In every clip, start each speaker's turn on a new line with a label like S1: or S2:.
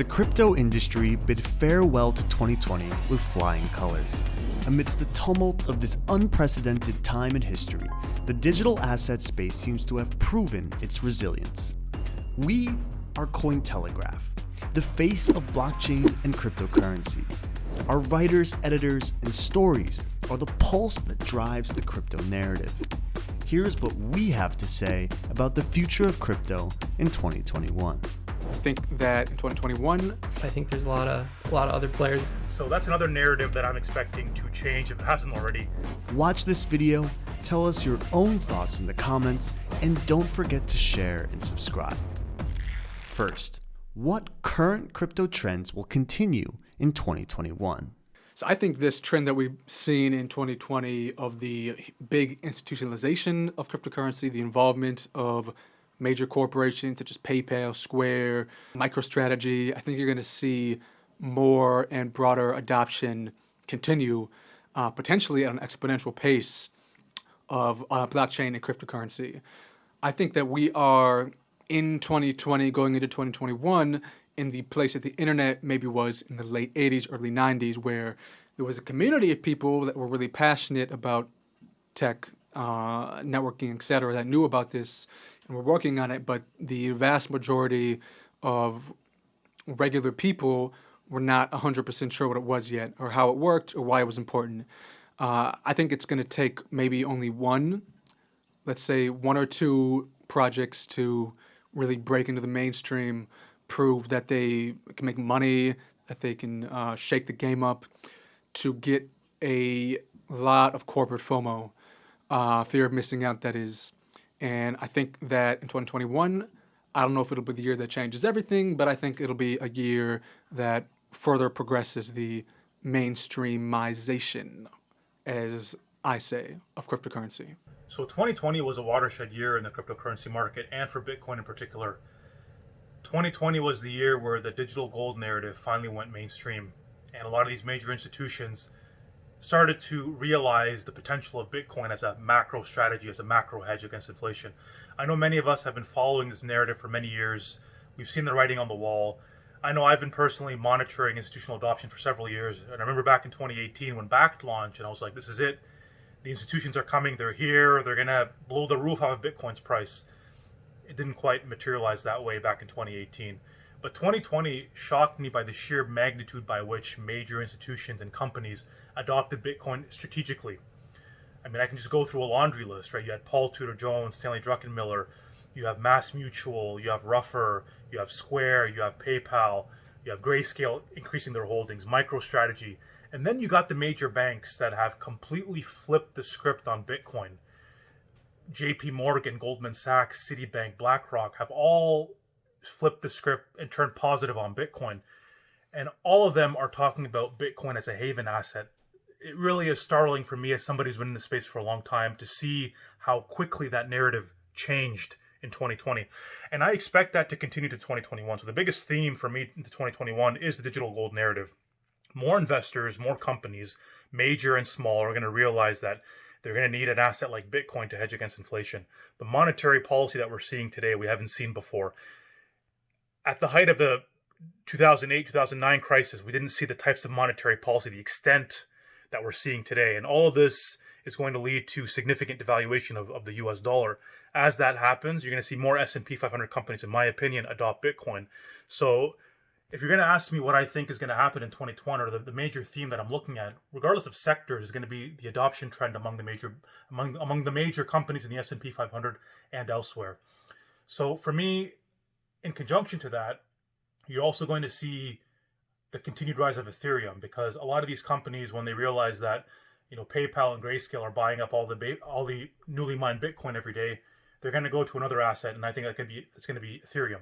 S1: The crypto industry bid farewell to 2020 with flying colors. Amidst the tumult of this unprecedented time in history, the digital asset space seems to have proven its resilience. We are Cointelegraph, the face of blockchain and cryptocurrencies. Our writers, editors, and stories are the pulse that drives the crypto narrative. Here's what we have to say about the future of crypto in 2021.
S2: I think that in 2021,
S3: I think there's a lot of a lot of other players.
S4: So that's another narrative that I'm expecting to change if it hasn't already.
S1: Watch this video, tell us your own thoughts in the comments, and don't forget to share and subscribe. First, what current crypto trends will continue in 2021?
S2: So I think this trend that we've seen in 2020 of the big institutionalization of cryptocurrency, the involvement of major corporations such as PayPal, Square, MicroStrategy, I think you're going to see more and broader adoption continue, uh, potentially at an exponential pace of uh, blockchain and cryptocurrency. I think that we are in 2020 going into 2021 in the place that the internet maybe was in the late 80s, early 90s, where there was a community of people that were really passionate about tech, uh, networking, etc., that knew about this and were working on it, but the vast majority of regular people were not 100% sure what it was yet, or how it worked, or why it was important. Uh, I think it's going to take maybe only one, let's say one or two projects to really break into the mainstream prove that they can make money, that they can uh, shake the game up, to get a lot of corporate FOMO, uh, fear of missing out, that is. And I think that in 2021, I don't know if it'll be the year that changes everything, but I think it'll be a year that further progresses the mainstreamization, as I say, of cryptocurrency.
S4: So 2020 was a watershed year in the cryptocurrency market and for Bitcoin in particular. 2020 was the year where the digital gold narrative finally went mainstream, and a lot of these major institutions started to realize the potential of Bitcoin as a macro strategy, as a macro hedge against inflation. I know many of us have been following this narrative for many years. We've seen the writing on the wall. I know I've been personally monitoring institutional adoption for several years, and I remember back in 2018 when Bakkt launched, and I was like, this is it. The institutions are coming, they're here, they're going to blow the roof off of Bitcoin's price it didn't quite materialize that way back in 2018. But 2020 shocked me by the sheer magnitude by which major institutions and companies adopted Bitcoin strategically. I mean, I can just go through a laundry list, right? You had Paul Tudor Jones, Stanley Druckenmiller, you have Mass Mutual, you have Ruffer, you have Square, you have PayPal, you have Grayscale increasing their holdings, MicroStrategy, and then you got the major banks that have completely flipped the script on Bitcoin. JP Morgan, Goldman Sachs, Citibank, BlackRock have all flipped the script and turn positive on Bitcoin. And all of them are talking about Bitcoin as a haven asset. It really is startling for me as somebody who's been in the space for a long time to see how quickly that narrative changed in 2020. And I expect that to continue to 2021. So the biggest theme for me into 2021 is the digital gold narrative. More investors, more companies, major and small, are going to realize that they're going to need an asset like Bitcoin to hedge against inflation. The monetary policy that we're seeing today, we haven't seen before. At the height of the 2008 2009 crisis, we didn't see the types of monetary policy, the extent that we're seeing today. And all of this is going to lead to significant devaluation of, of the US dollar. As that happens, you're going to see more S&P 500 companies, in my opinion, adopt Bitcoin. So if you're going to ask me what I think is going to happen in 2020 or the, the major theme that I'm looking at, regardless of sectors, is going to be the adoption trend among the major among among the major companies in the S&P 500 and elsewhere. So for me, in conjunction to that, you're also going to see the continued rise of Ethereum because a lot of these companies, when they realize that you know PayPal and Grayscale are buying up all the all the newly mined Bitcoin every day, they're going to go to another asset, and I think that could be it's going to be Ethereum.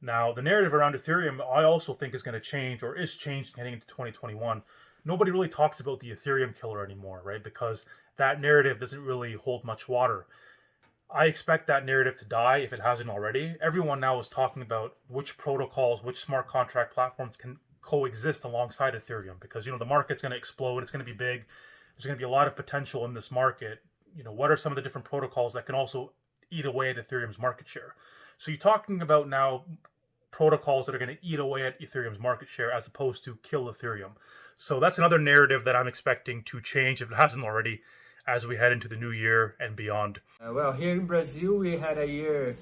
S4: Now, the narrative around Ethereum, I also think is going to change or is changing heading into 2021. Nobody really talks about the Ethereum killer anymore, right? Because that narrative doesn't really hold much water. I expect that narrative to die if it hasn't already. Everyone now is talking about which protocols, which smart contract platforms can coexist alongside Ethereum because you know the market's going to explode, it's going to be big. There's going to be a lot of potential in this market. You know, what are some of the different protocols that can also eat away at Ethereum's market share? So you're talking about now protocols that are going to eat away at Ethereum's market share as opposed to kill Ethereum. So that's another narrative that I'm expecting to change if it hasn't already as we head into the new year and beyond.
S5: Uh, well, here in Brazil, we had a year,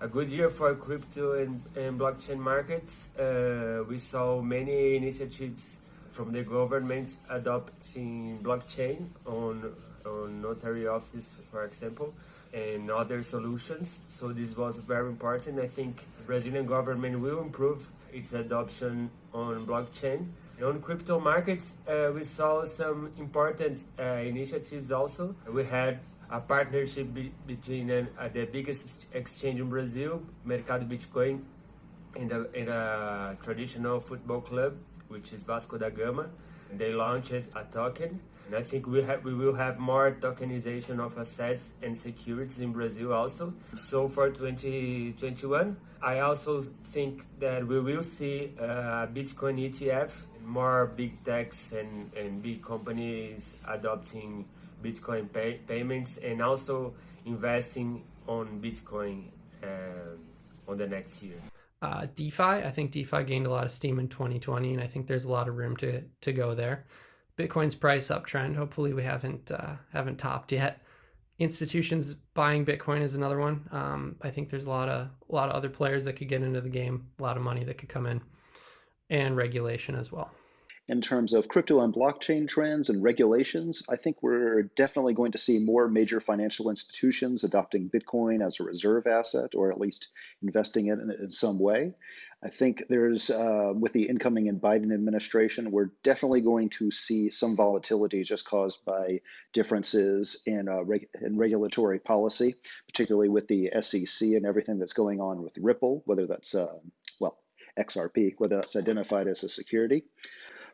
S5: a good year for crypto and, and blockchain markets. Uh, we saw many initiatives from the government adopting blockchain on on notary offices, for example, and other solutions. So this was very important. I think Brazilian government will improve its adoption on blockchain. On crypto markets, uh, we saw some important uh, initiatives also. We had a partnership be between uh, the biggest exchange in Brazil, Mercado Bitcoin, and a, a traditional football club, which is Vasco da Gama. They launched a token and I think we have we will have more tokenization of assets and securities in Brazil also. So for 2021, I also think that we will see a Bitcoin ETF, more big techs and, and big companies adopting Bitcoin pay, payments and also investing on Bitcoin uh, on the next year.
S3: Uh, DeFi, I think DeFi gained a lot of steam in 2020, and I think there's a lot of room to to go there. Bitcoin's price uptrend. Hopefully, we haven't uh, haven't topped yet. Institutions buying Bitcoin is another one. Um, I think there's a lot of a lot of other players that could get into the game. A lot of money that could come in, and regulation as well.
S6: In terms of crypto and blockchain trends and regulations, I think we're definitely going to see more major financial institutions adopting Bitcoin as a reserve asset, or at least investing in it in some way. I think there's, uh, with the incoming and Biden administration, we're definitely going to see some volatility just caused by differences in, uh, reg in regulatory policy, particularly with the SEC and everything that's going on with Ripple, whether that's, uh, well, XRP, whether that's identified as a security.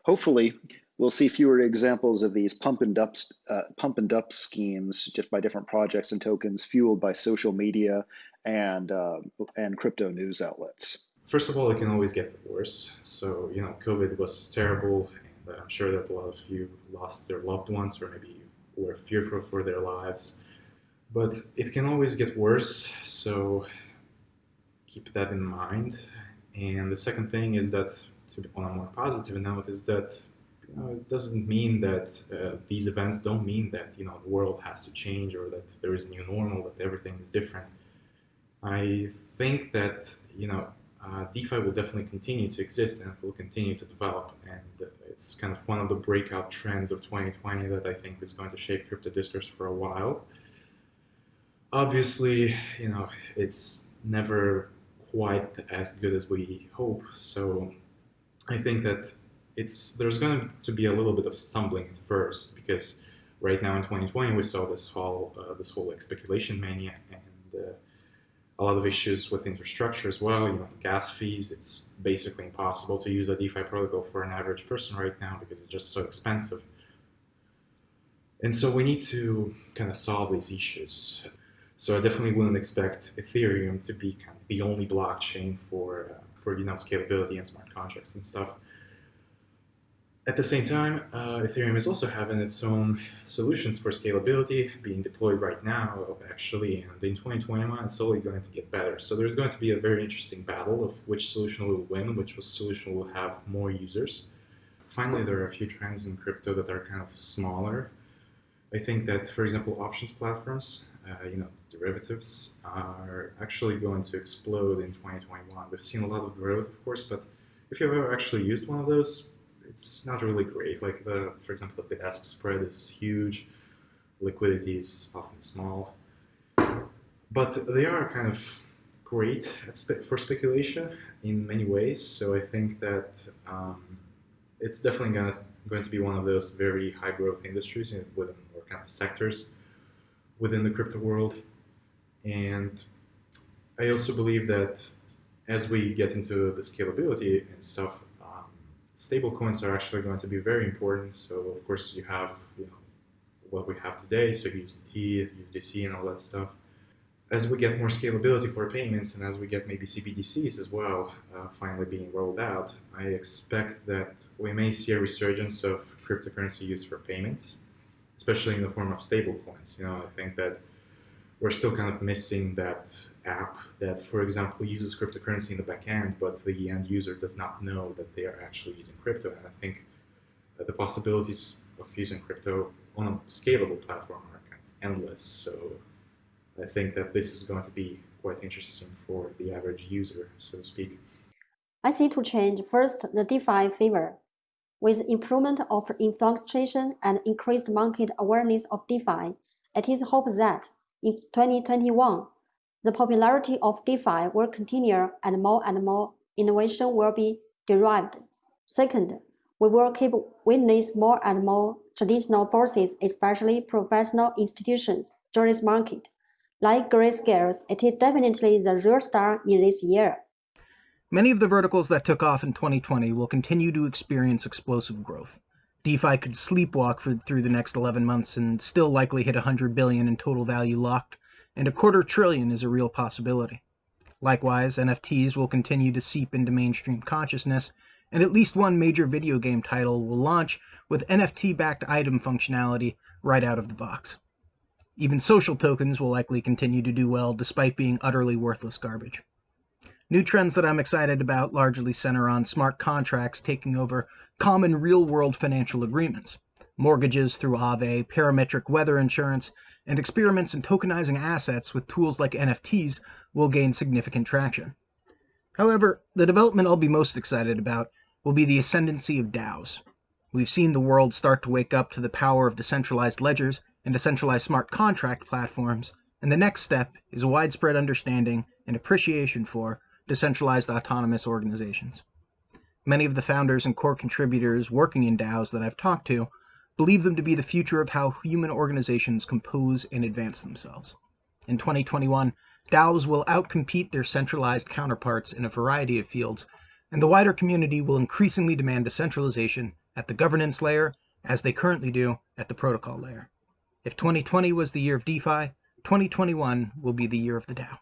S6: Hopefully, we'll see fewer examples of these pump and dump, uh, pump and dump schemes just by different projects and tokens fueled by social media and, uh, and crypto news outlets
S7: first of all, it can always get worse. So, you know, COVID was terrible, and I'm sure that a lot of you lost their loved ones or maybe were fearful for their lives. But it can always get worse, so keep that in mind. And the second thing is that, to, on a more positive note, is that you know, it doesn't mean that uh, these events don't mean that you know the world has to change or that there is a new normal, that everything is different. I think that you know uh, DeFi will definitely continue to exist and will continue to develop. And it's kind of one of the breakout trends of 2020 that I think is going to shape crypto discourse for a while. Obviously, you know, it's never quite as good as we hope. So I think that it's there's going to be a little bit of stumbling at first because right now in 2020 we saw this whole uh, this whole like speculation mania and uh, a lot of issues with infrastructure as well. You know, gas fees. It's basically impossible to use a DeFi protocol for an average person right now because it's just so expensive. And so we need to kind of solve these issues. So I definitely wouldn't expect Ethereum to be the only blockchain for uh, for you know scalability and smart contracts and stuff. At the same time, uh, Ethereum is also having its own solutions for scalability being deployed right now, actually, and in 2021 it's only going to get better. So there's going to be a very interesting battle of which solution will win, which solution will have more users. Finally, there are a few trends in crypto that are kind of smaller. I think that, for example, options platforms, uh, you know, derivatives, are actually going to explode in 2021. We've seen a lot of growth, of course, but if you've ever actually used one of those, it's not really great. Like the, for example, the bid-ask spread is huge, liquidity is often small, but they are kind of great spe for speculation in many ways. So I think that um, it's definitely gonna, going to be one of those very high growth industries kind of sectors within the crypto world. And I also believe that as we get into the scalability and stuff, stable coins are actually going to be very important. So of course you have you know what we have today, so USDT, USDC, and all that stuff. As we get more scalability for payments, and as we get maybe CBDCs as well, uh, finally being rolled out, I expect that we may see a resurgence of cryptocurrency used for payments, especially in the form of stable coins. You know, I think that we're still kind of missing that app that, for example, uses cryptocurrency in the backend, but the end user does not know that they are actually using crypto. And I think the possibilities of using crypto on a scalable platform are kind of endless. So I think that this is going to be quite interesting for the average user, so to speak.
S8: I see to change first the DeFi favor. With improvement of infrastructure and increased market awareness of DeFi, it is hoped that in 2021, the popularity of DeFi will continue and more and more innovation will be derived. Second, we will keep witness more and more traditional forces, especially professional institutions, join this market. Like Grayscales, it is definitely the real star in this year.
S9: Many of the verticals that took off in 2020 will continue to experience explosive growth. DeFi could sleepwalk for, through the next 11 months and still likely hit 100 billion in total value locked and a quarter trillion is a real possibility. Likewise, NFTs will continue to seep into mainstream consciousness, and at least one major video game title will launch with NFT backed item functionality right out of the box. Even social tokens will likely continue to do well despite being utterly worthless garbage. New trends that I'm excited about largely center on smart contracts taking over common real world financial agreements, mortgages through Aave, parametric weather insurance, and experiments in tokenizing assets with tools like NFTs will gain significant traction. However, the development I'll be most excited about will be the ascendancy of DAOs. We've seen the world start to wake up to the power of decentralized ledgers and decentralized smart contract platforms, and the next step is widespread understanding and appreciation for decentralized autonomous organizations. Many of the founders and core contributors working in DAOs that I've talked to believe them to be the future of how human organizations compose and advance themselves. In 2021, DAOs will outcompete their centralized counterparts in a variety of fields, and the wider community will increasingly demand decentralization at the governance layer as they currently do at the protocol layer. If 2020 was the year of DeFi, 2021 will be the year of the DAO.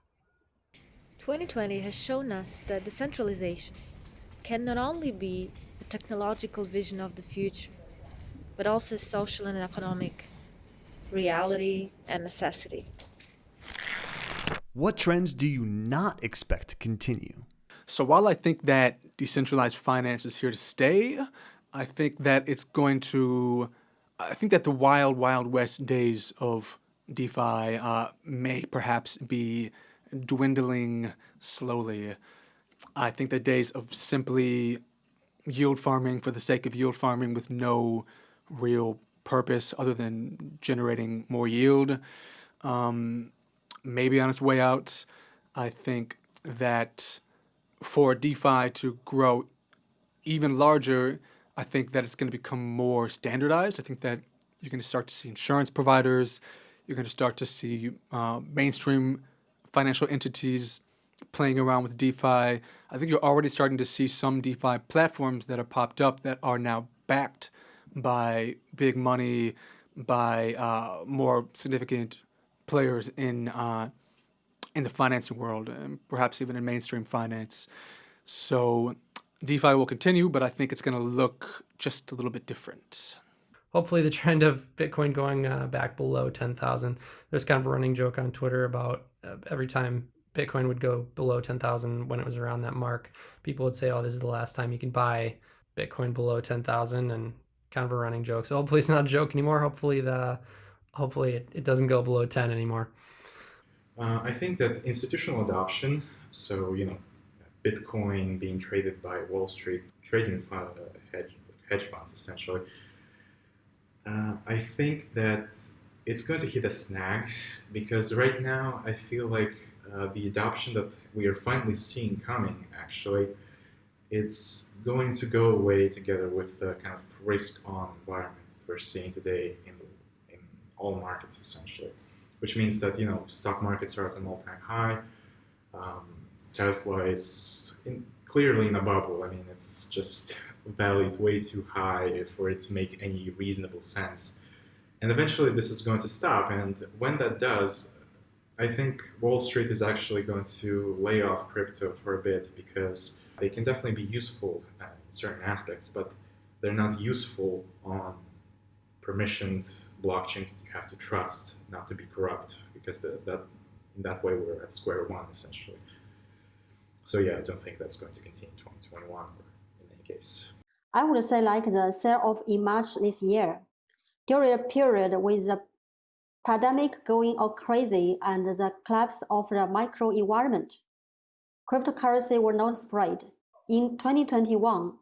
S10: 2020 has shown us that decentralization can not only be a technological vision of the future, but also a social and economic reality and necessity.
S1: What trends do you not expect to continue?
S2: So while I think that decentralized finance is here to stay, I think that it's going to, I think that the wild, wild west days of DeFi uh, may perhaps be dwindling slowly. I think the days of simply yield farming for the sake of yield farming with no real purpose other than generating more yield. Um, maybe on its way out, I think that for DeFi to grow even larger, I think that it's going to become more standardized. I think that you're going to start to see insurance providers, you're going to start to see uh, mainstream financial entities playing around with DeFi. I think you're already starting to see some DeFi platforms that are popped up that are now backed by big money, by uh, more significant players in uh, in the financing world, and perhaps even in mainstream finance. So DeFi will continue, but I think it's going to look just a little bit different.
S3: Hopefully, the trend of Bitcoin going uh, back below 10,000. There's kind of a running joke on Twitter about uh, every time Bitcoin would go below 10,000 when it was around that mark, people would say, oh, this is the last time you can buy Bitcoin below 10,000. And kind of a running joke. So hopefully it's not a joke anymore. Hopefully the hopefully it, it doesn't go below 10 anymore.
S7: Uh, I think that institutional adoption, so you know, Bitcoin being traded by Wall Street trading fund, uh, hedge, hedge funds essentially, uh, I think that it's going to hit a snag because right now I feel like uh, the adoption that we are finally seeing coming actually it's going to go away together with the kind of risk-on environment that we're seeing today in, in all markets, essentially. Which means that, you know, stock markets are at an all-time high. Um, Tesla is in, clearly in a bubble. I mean, it's just valued way too high for it to make any reasonable sense. And eventually this is going to stop. And when that does, I think Wall Street is actually going to lay off crypto for a bit because they can definitely be useful in certain aspects, but they're not useful on permissioned blockchains that you have to trust not to be corrupt because the, that in that way, we're at square one essentially. So yeah, I don't think that's going to continue in 2021 in any case.
S8: I would say like the sell-off in March this year. During a period with the pandemic going all crazy and the collapse of the micro environment, cryptocurrency were not spread. In 2021,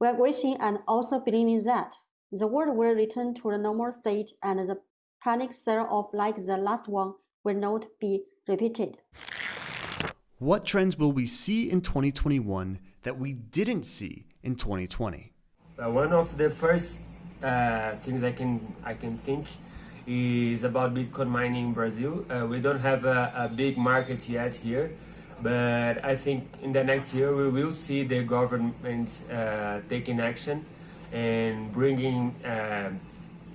S8: we are wishing and also believing that the world will return to the normal state and the panic sell-off like the last one will not be repeated.
S1: What trends will we see in 2021 that we didn't see in 2020?
S5: Uh, one of the first uh, things I can I can think is about Bitcoin mining in Brazil. Uh, we don't have a, a, big market yet here, but I think in the next year we will see the government uh, taking action and bringing uh,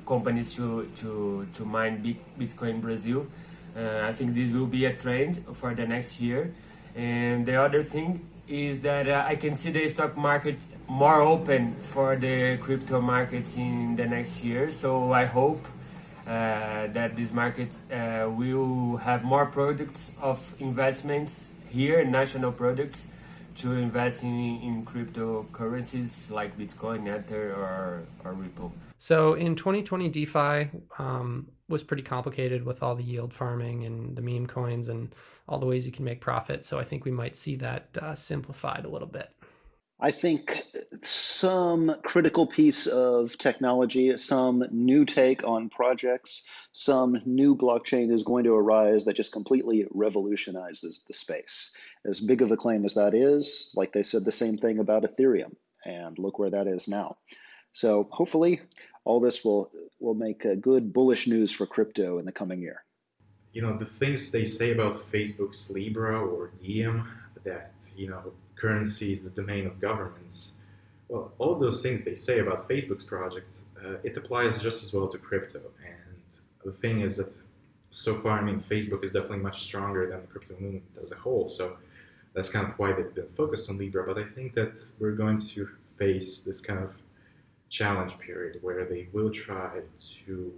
S5: companies to, to, to mine Bitcoin in Brazil. Uh, I think this will be a trend for the next year. And the other thing is that uh, I can see the stock market more open for the crypto markets in the next year. So I hope uh, that this market uh, will have more products of investments here, national products, to invest in, in cryptocurrencies like Bitcoin, Ether, or, or Ripple.
S3: So in 2020, DeFi um, was pretty complicated with all the yield farming and the meme coins and all the ways you can make profit. So I think we might see that uh, simplified a little bit.
S6: I think some critical piece of technology, some new take on projects, some new blockchain is going to arise that just completely revolutionizes the space. As big of a claim as that is, like they said the same thing about Ethereum, and look where that is now. So hopefully all this will will make a good bullish news for crypto in the coming year.
S7: You know the things they say about Facebook's Libra or Diem that you know currency is the domain of governments. Well, all those things they say about Facebook's project, uh, it applies just as well to crypto. And the thing is that so far, I mean, Facebook is definitely much stronger than the crypto movement as a whole. So that's kind of why they've been focused on Libra. But I think that we're going to face this kind of challenge period where they will try to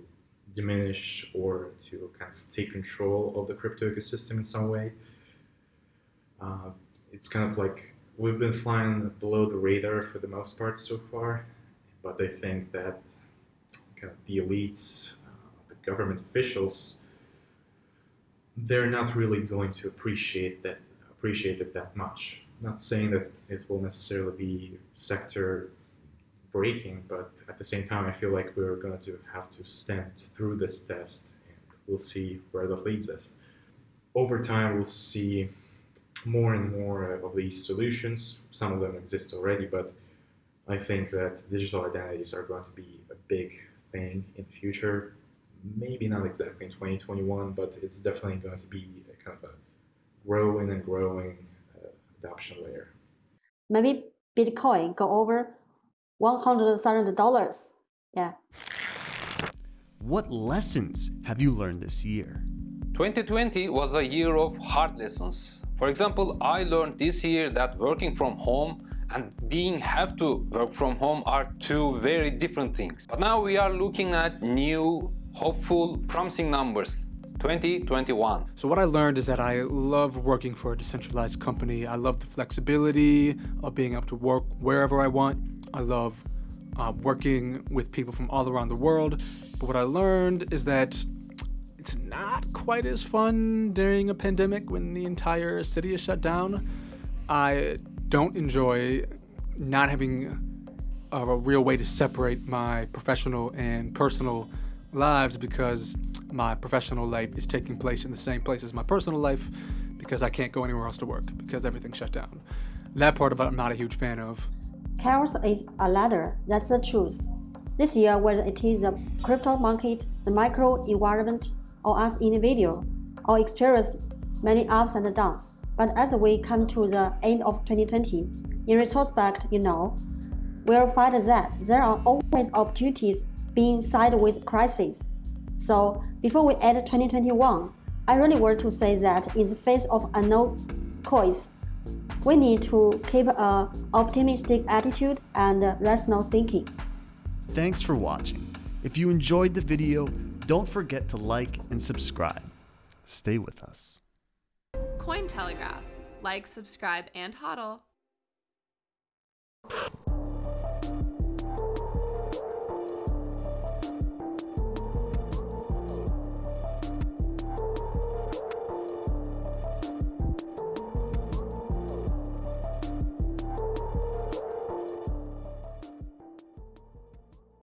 S7: diminish or to kind of take control of the crypto ecosystem in some way. Uh, it's kind of like we've been flying below the radar for the most part so far, but I think that kind of the elites, uh, the government officials, they're not really going to appreciate that appreciate it that much. Not saying that it will necessarily be sector breaking, but at the same time, I feel like we're going to have to stand through this test and we'll see where that leads us. Over time, we'll see more and more of these solutions. Some of them exist already, but I think that digital identities are going to be a big thing in the future. Maybe not exactly in 2021, but it's definitely going to be a kind of a growing and growing uh, adoption layer.
S8: Maybe Bitcoin go over $100,000. Yeah.
S1: What lessons have you learned this year?
S11: 2020 was a year of hard lessons. For example, I learned this year that working from home and being have to work from home are two very different things. But now we are looking at new, hopeful, promising numbers. 2021.
S2: So what I learned is that I love working for a decentralized company. I love the flexibility of being able to work wherever I want. I love uh, working with people from all around the world. But what I learned is that it's not quite as fun during a pandemic when the entire city is shut down. I don't enjoy not having a, real way to separate my professional and personal lives because my professional life is taking place in the same place as my personal life because I can't go anywhere else to work because everything's shut down. That part of it I'm not a huge fan of.
S8: Chaos is a ladder, that's the truth. This year, whether it is the crypto market, the micro environment, or as individual, or experience many ups and downs. But as we come to the end of 2020, in retrospect, you know, we'll find that there are always opportunities being side with crises. So before we end 2021, I really want to say that in the face of unknown coins, we need to keep an optimistic attitude and rational thinking.
S1: Thanks for watching. If you enjoyed the video, don't forget to like and subscribe. Stay with us.
S12: Cointelegraph. Like, subscribe, and hodl.